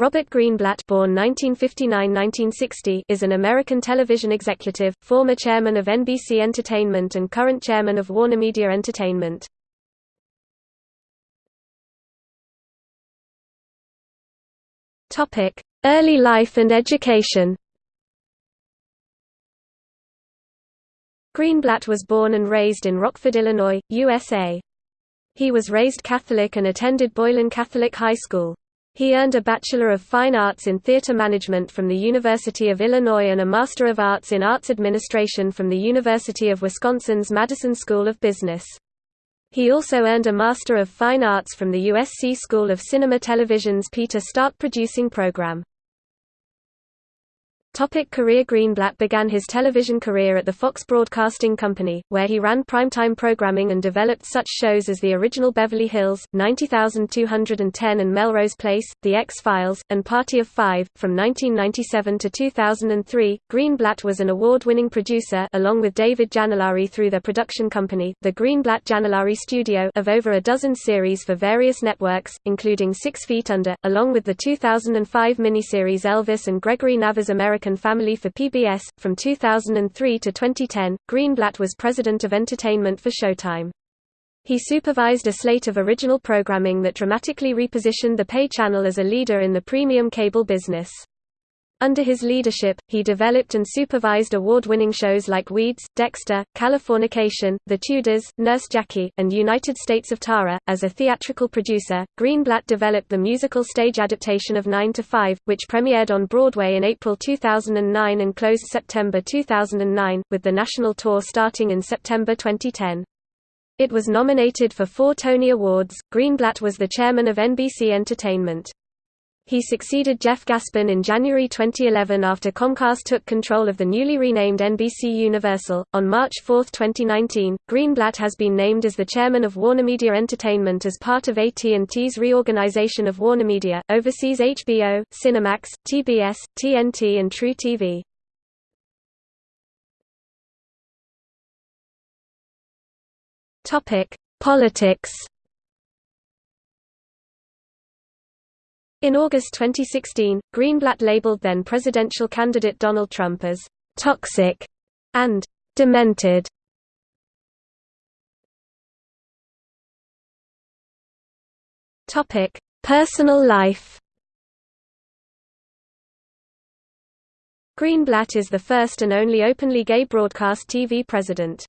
Robert Greenblatt born 1959–1960 is an American television executive, former chairman of NBC Entertainment and current chairman of WarnerMedia Entertainment. Early life and education Greenblatt was born and raised in Rockford, Illinois, USA. He was raised Catholic and attended Boylan Catholic High School. He earned a Bachelor of Fine Arts in Theatre Management from the University of Illinois and a Master of Arts in Arts Administration from the University of Wisconsin's Madison School of Business. He also earned a Master of Fine Arts from the USC School of Cinema Television's Peter Stark Producing program. Topic career Greenblatt began his television career at the Fox Broadcasting Company, where he ran primetime programming and developed such shows as The Original Beverly Hills, 90210 and Melrose Place, The X-Files, and Party of Five. From 1997 to 2003, Greenblatt was an award-winning producer along with David Janollari through their production company, the Greenblatt Janollari Studio of over a dozen series for various networks, including Six Feet Under, along with the 2005 miniseries Elvis and Gregory Nava's American American Family for PBS. From 2003 to 2010, Greenblatt was president of entertainment for Showtime. He supervised a slate of original programming that dramatically repositioned the pay channel as a leader in the premium cable business. Under his leadership, he developed and supervised award-winning shows like Weeds, Dexter, Californication, The Tudors, Nurse Jackie, and United States of Tara. As a theatrical producer, Greenblatt developed the musical stage adaptation of 9 to 5, which premiered on Broadway in April 2009 and closed September 2009, with the national tour starting in September 2010. It was nominated for four Tony Awards. Greenblatt was the chairman of NBC Entertainment. He succeeded Jeff Gaspin in January 2011 after Comcast took control of the newly renamed NBC Universal. On March 4, 2019, Greenblatt has been named as the chairman of WarnerMedia Entertainment as part of AT&T's reorganization of WarnerMedia, oversees HBO, Cinemax, TBS, TNT and truTV. Topic: Politics In August 2016, Greenblatt labeled then-presidential candidate Donald Trump as «toxic» and «demented». Personal life Greenblatt is the first and only openly gay broadcast TV president.